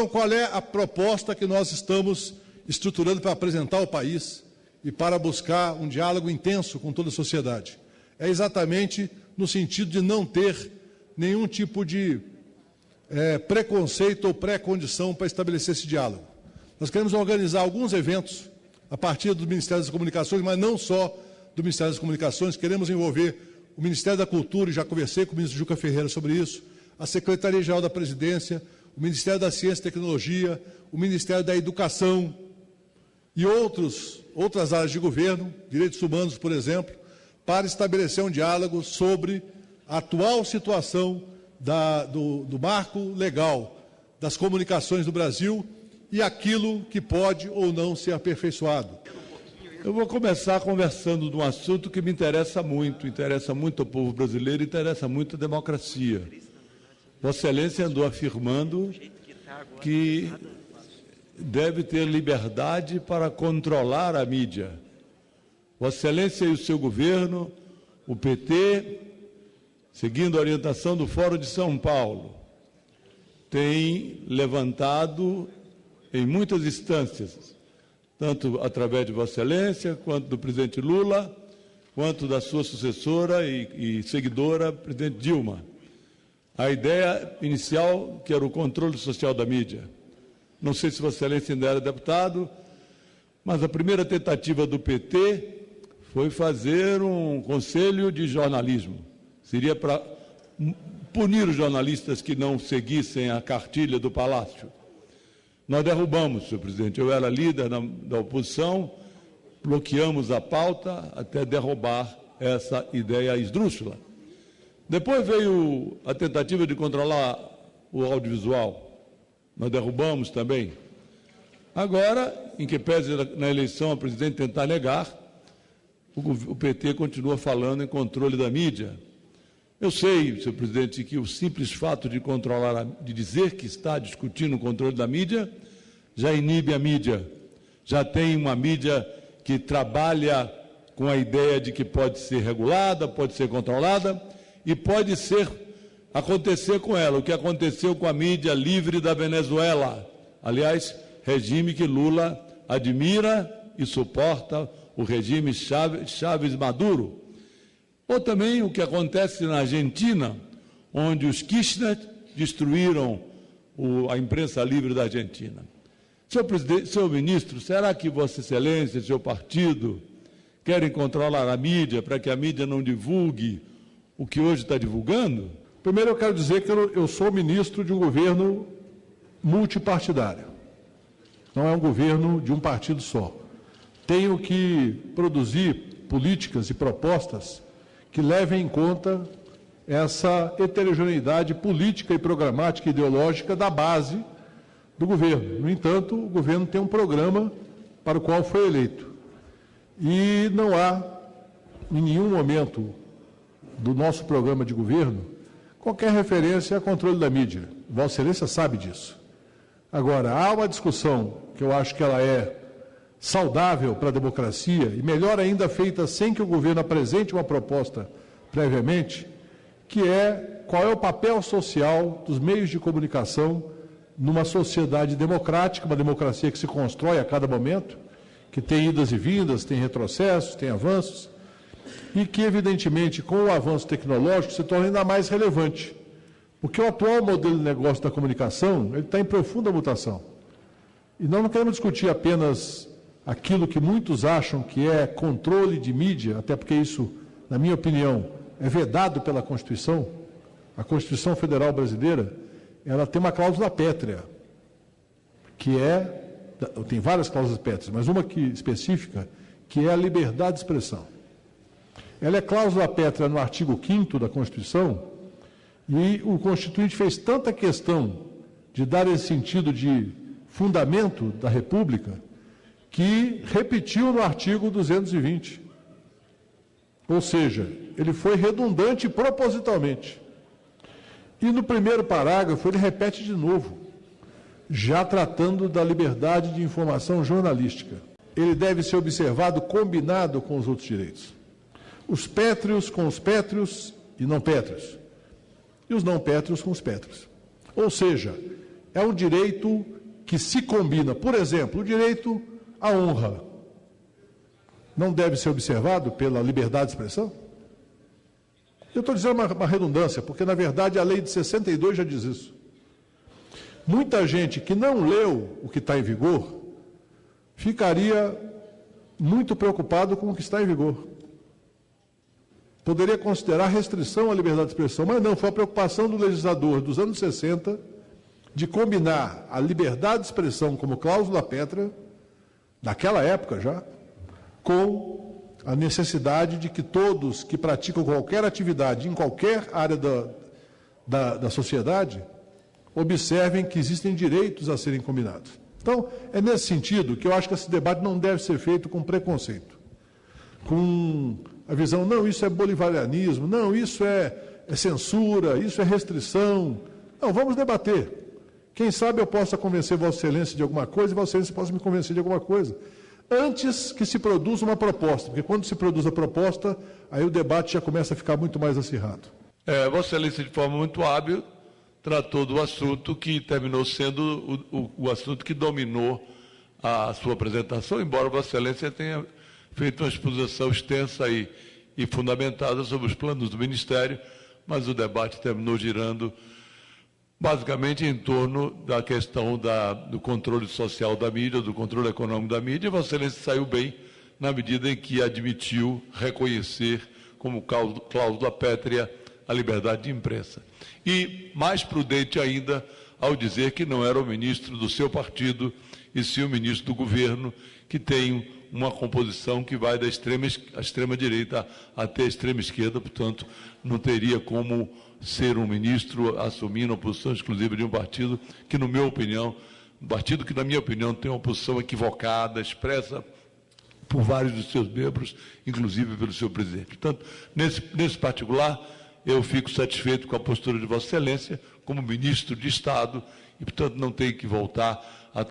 Então, qual é a proposta que nós estamos estruturando para apresentar ao país e para buscar um diálogo intenso com toda a sociedade? É exatamente no sentido de não ter nenhum tipo de é, preconceito ou pré-condição para estabelecer esse diálogo. Nós queremos organizar alguns eventos a partir do Ministério das Comunicações, mas não só do Ministério das Comunicações, queremos envolver o Ministério da Cultura, e já conversei com o ministro Juca Ferreira sobre isso, a Secretaria-Geral da Presidência, o Ministério da Ciência e Tecnologia, o Ministério da Educação e outros, outras áreas de governo, direitos humanos, por exemplo, para estabelecer um diálogo sobre a atual situação da, do, do marco legal das comunicações no Brasil e aquilo que pode ou não ser aperfeiçoado. Eu vou começar conversando de um assunto que me interessa muito, interessa muito ao povo brasileiro, interessa muito a democracia. Vossa Excelência andou afirmando que deve ter liberdade para controlar a mídia. Vossa Excelência e o seu governo, o PT, seguindo a orientação do Fórum de São Paulo, tem levantado em muitas instâncias, tanto através de Vossa Excelência, quanto do presidente Lula, quanto da sua sucessora e, e seguidora, presidente Dilma. A ideia inicial, que era o controle social da mídia. Não sei se Vossa Excelência ainda era deputado, mas a primeira tentativa do PT foi fazer um conselho de jornalismo. Seria para punir os jornalistas que não seguissem a cartilha do Palácio. Nós derrubamos, senhor presidente. Eu era líder da, da oposição, bloqueamos a pauta até derrubar essa ideia esdrúxula. Depois veio a tentativa de controlar o audiovisual. Nós derrubamos também. Agora, em que pese na eleição a presidente tentar negar, o, PT continua falando em controle da mídia. Eu sei, senhor presidente, que o simples fato de controlar, de dizer que está discutindo o controle da mídia, já inibe a mídia. Já tem uma mídia que trabalha com a ideia de que pode ser regulada, pode ser controlada e pode ser acontecer com ela o que aconteceu com a mídia livre da Venezuela. Aliás, regime que Lula admira e suporta o regime Chaves Maduro. Ou também o que acontece na Argentina, onde os Kirchner destruíram o, a imprensa livre da Argentina. Senhor, presidente, senhor ministro, será que Vossa Excelência e seu partido querem controlar a mídia para que a mídia não divulgue o que hoje está divulgando? Primeiro, eu quero dizer que eu, sou ministro de um governo multipartidário. Não é um governo de um partido só. Tenho que produzir políticas e propostas que levem em conta essa heterogeneidade política e programática e ideológica da base do governo. No entanto, o governo tem um programa para o qual foi eleito. E não há, em nenhum momento do nosso programa de governo, qualquer referência a controle da mídia. Vossa Excelência sabe disso. Agora, há uma discussão que eu acho que ela é saudável para a democracia e melhor ainda feita sem que o governo apresente uma proposta previamente, que é qual é o papel social dos meios de comunicação numa sociedade democrática, uma democracia que se constrói a cada momento, que tem idas e vindas, tem retrocessos, tem avanços, e que, evidentemente, com o avanço tecnológico, se torna ainda mais relevante. Porque o atual modelo de negócio da comunicação ele está em profunda mutação. E nós não queremos discutir apenas aquilo que muitos acham que é controle de mídia, até porque isso, na minha opinião, é vedado pela Constituição, a Constituição Federal Brasileira, ela tem uma cláusula pétrea, que é, tem várias cláusulas pétreas, mas uma que específica, que é a liberdade de expressão. Ela é cláusula pétrea no artigo 5 da Constituição, e o Constituinte fez tanta questão de dar esse sentido de fundamento da República, que repetiu no artigo 220. Ou seja, ele foi redundante propositalmente. E no primeiro parágrafo ele repete de novo, já tratando da liberdade de informação jornalística. Ele deve ser observado combinado com os outros direitos. Os pétreos com os pétreos e não pétreos. E os não pétreos com os pétreos. Ou seja, é um direito que se combina. Por exemplo, o direito à honra não deve ser observado pela liberdade de expressão? Eu estou dizendo uma, uma, redundância, porque na verdade a lei de 62 já diz isso. Muita gente que não leu o que está em vigor ficaria muito preocupado com o que está em vigor. Poderia considerar restrição à liberdade de expressão, mas não, foi a preocupação do legislador dos anos 60 de combinar a liberdade de expressão como cláusula pétrea, naquela época já, com a necessidade de que todos que praticam qualquer atividade em qualquer área da, da, da sociedade observem que existem direitos a serem combinados. Então, é nesse sentido que eu acho que esse debate não deve ser feito com preconceito, com a visão, não, isso é bolivarianismo, não, isso é, é censura, isso é restrição. Não, vamos debater. Quem sabe eu possa convencer Vossa Excelência de alguma coisa e Vossa Excelência possa me convencer de alguma coisa. Antes que se produza uma proposta, porque quando se produz a proposta, aí o debate já começa a ficar muito mais acirrado. É, Vossa Excelência, de forma muito hábil, tratou do assunto que terminou sendo o, o, o assunto que dominou a sua apresentação, embora Vossa Excelência tenha feito uma exposição extensa e, e fundamentada sobre os planos do Ministério, mas o debate terminou girando basicamente em torno da questão da, do controle social da mídia, do controle econômico da mídia, e Vossa Excelência saiu bem na medida em que admitiu reconhecer como cláusula pétrea a liberdade de imprensa. E mais prudente ainda ao dizer que não era o ministro do seu partido, e sim o ministro do governo, que tem uma composição que vai da extrema, extrema direita até a extrema esquerda, portanto, não teria como ser um ministro assumindo a posição exclusiva de um partido que, na minha opinião, um partido que, na minha opinião, tem uma posição equivocada, expressa por vários dos seus membros, inclusive pelo seu presidente. Portanto, nesse, nesse particular, eu fico satisfeito com a postura de Vossa Excelência como ministro de Estado e, portanto, não tenho que voltar